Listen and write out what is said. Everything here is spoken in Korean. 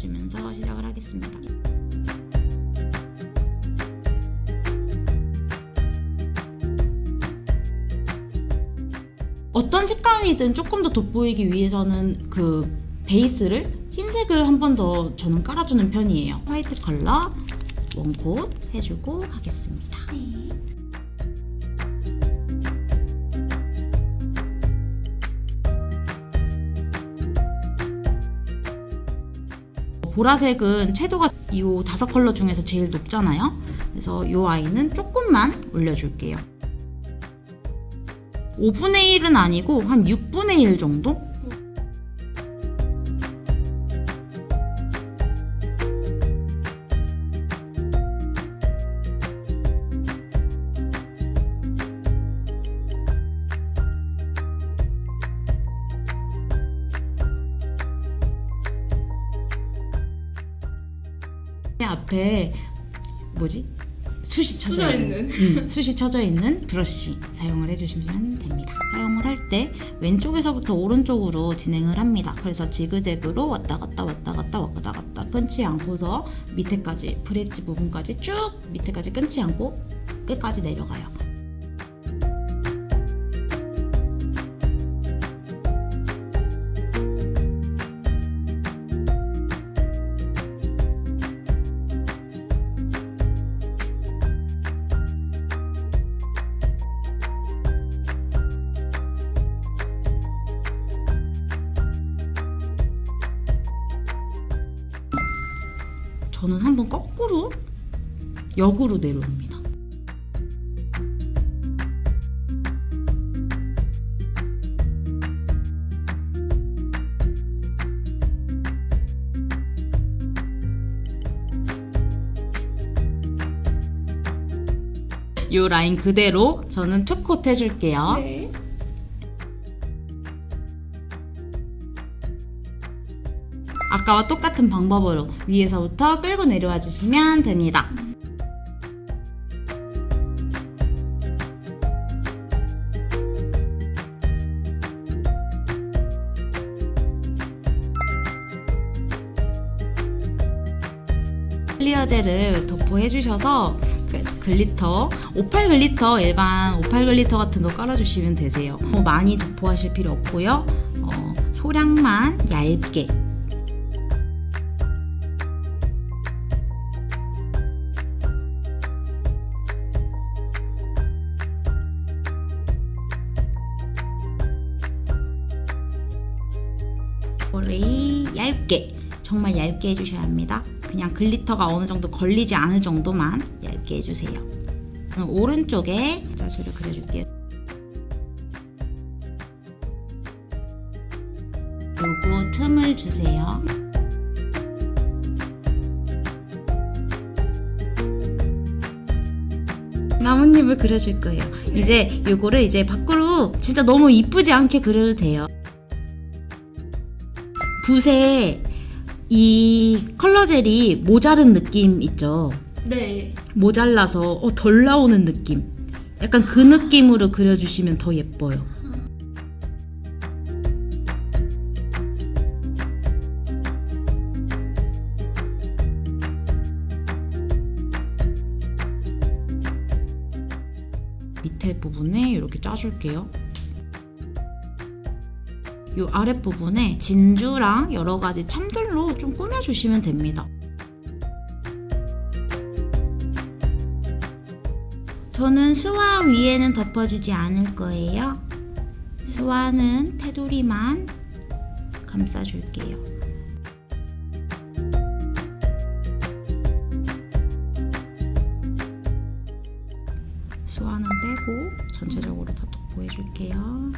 발라주면서 시작을 하겠습니다. 어떤 색감이든 조금 더 돋보이기 위해서는 그 베이스를 흰색을 한 번 더 저는 깔아주는 편이에요. 화이트 컬러 원콧 해주고 가겠습니다. 보라색은 채도가 이 다섯 컬러 중에서 제일 높잖아요. 그래서 이 아이는 조금만 올려줄게요. 5분의 1은 아니고 한 6분의 1 정도? 앞에 뭐지? 숱이 쳐져 있는, 음, 숱이 쳐져 있는 브러쉬 사용을 해주시면 됩니다. 사용을 할 때 왼쪽에서부터 오른쪽으로 진행을 합니다. 그래서 지그재그로 왔다 갔다 왔다 갔다 왔다 갔다 끊지 않고서 밑에까지 브릿지 부분까지 쭉 밑에까지 끊지 않고 끝까지 내려가요. 저는 한번 거꾸로 역으로 내려옵니다. 이 라인 그대로 저는 투컷 해줄게요. 네. 아까와 똑같은 방법으로 위에서부터 끌고 내려와 주시면 됩니다. 클리어 젤을 도포해 주셔서 그 글리터, 오팔 글리터 일반 오팔 글리터 같은 거 깔아 주시면 되세요. 뭐 많이 도포하실 필요 없고요. 어, 소량만 얇게 머리 얇게 정말 얇게 해주셔야 합니다. 그냥 글리터가 어느 정도 걸리지 않을 정도만 얇게 해주세요. 오른쪽에 자수를 그려줄게요. 그리고 틈을 주세요. 나뭇잎을 그려줄 거예요. 이제 요거를 이제 밖으로 진짜 너무 이쁘지 않게 그려도 돼요. 붓에 이 컬러 젤이 모자른 느낌 있죠? 네. 모자라서 어, 덜 나오는 느낌. 약간 그 느낌으로 그려주시면 더 예뻐요. 밑에 부분에 이렇게 짜줄게요. 이 아랫부분에 진주랑 여러 가지 참들로 좀 꾸며주시면 됩니다. 저는 스와 위에는 덮어주지 않을 거예요. 스와는 테두리만 감싸줄게요. 스와는 빼고 전체적으로 다 덮어해줄게요.